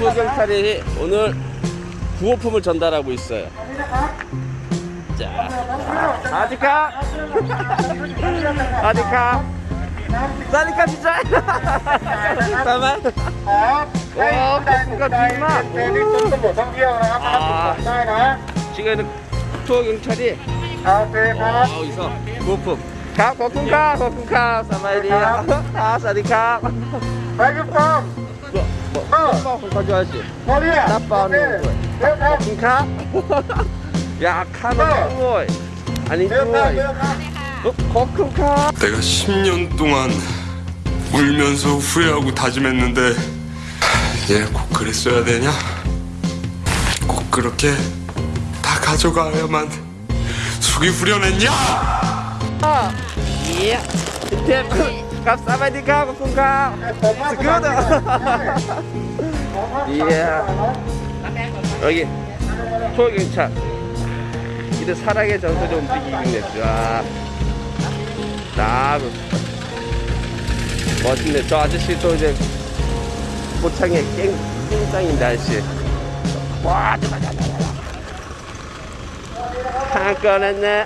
투경찰이 오늘 구호품을 전달하고 있어요. 자, 아디카, 아디카, 사디카 진짜. 잠깐만. ครับให้ผู้ใดสนใจเดินที่ซุ้มตำรวจท่องเที่ยวนะครับมารับชมได้นะ 지금 투어 경찰이 โอเคครับ 어디서 구호품. 가, 거쿤카, 거쿤카, 사마이리. 아, 사디카. ไปครับกล้ 야카노야카? 내가 10년 동안 울면서 후회하고 다짐했는데 얘꼭 예, 그랬어야 되냐? 꼭 그렇게 다 가져가야만 속이 후련했냐? 아, 예. 감사합니다 고군가 스쿠다 이야. 여기 초경찰 이들 사랑의 전설이 움직이긴 했죠 멋있네 저 아저씨 또 이제 고창에 깽, 깽짱인데 아저씨. 와 한꺼냈네.